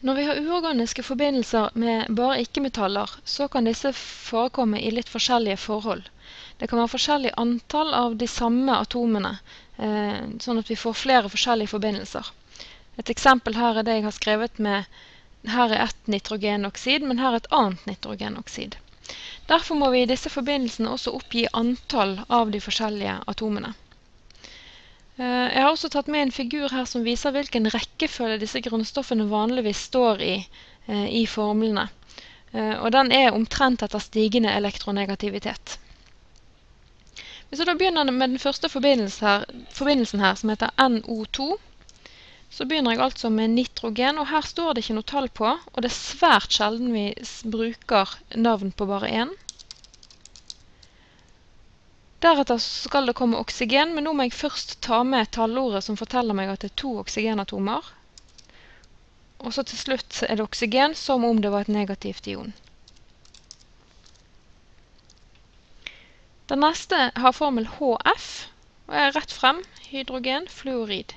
Når vi har uorganiske forbindelser med bare ikke-metaller, så kan disse forekomme i litt forskjellige forhold. Det kan være forskjellig antall av de samme atomene, eh, sånn at vi får flere forskjellige forbindelser. Et eksempel her er det jeg har skrevet med her er ett nitrogenoksid, men her er et annet nitrogenoksid. Derfor må vi i disse forbindelsene også oppgi antall av de forskjellige atomene. Eh, jeg har også tatt med en figur her som viser hvilken rekkefølge disse grunnstoffene vanligvis står i eh, i formlene. Eh, og den er omtrent etter stigende elektronegativitet. Hvis jeg da begynner med den første forbindelsen her, forbindelsen her, som heter NO2, så begynner jeg altså med nitrogen, og her står det ikke noe tall på, og det er svært sjelden vi bruker navn på bare én. Deretter skal det komme oksygen, men nå må jeg først ta med tallordet som forteller meg at det er to oksygenatomer. Og så til slutt er det oksygen som om det var et negativt ion. Den neste har formel HF, og er rett frem hydrogen fluorid.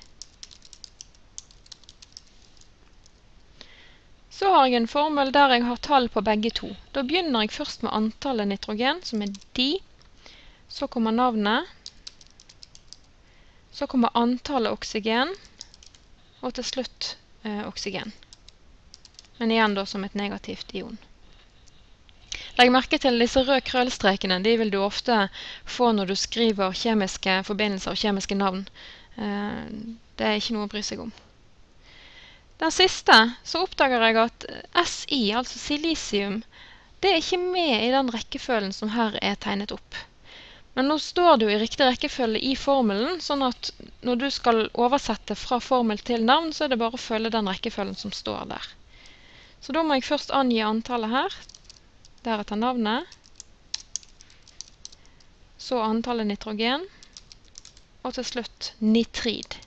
Så har jeg en formel der jeg har tall på begge to. Da begynner jeg først med antallet nitrogen, som er di. Så kommer navnet. Så kommer antallet oksygen. Og til slutt eh, oksygen. Men igjen da som et negativt ion. Legg merke til disse røde krøllstrekene. De vil du ofte få når du skriver kjemiske forbindelser og kjemiske navn. Eh, det er ikke noe å bry seg om. Den siste så oppdager jeg at SI, altså silisium, det er ikke med i den rekkefølgen som her er tegnet opp. Men nå står det jo i riktig rekkefølge i formelen, sånn at når du skal oversette fra formel til navn, så er det bare å følge den rekkefølgen som står der. Så da må jeg først angi antallet her, deretter navnet, så antallet nitrogen, og til slutt nitrid.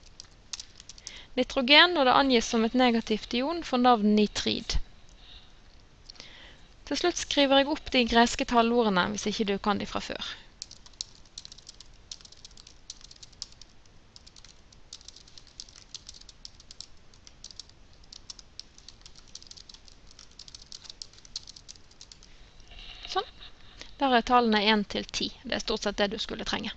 Nitrogen, når det angis som et negativt ion, får navn nitrid. Til slutt skriver jeg opp de greske tallordene, hvis ikke du kan de fra før. Der er tallene 1 til 10. Det er stort sett det du skulle trenge.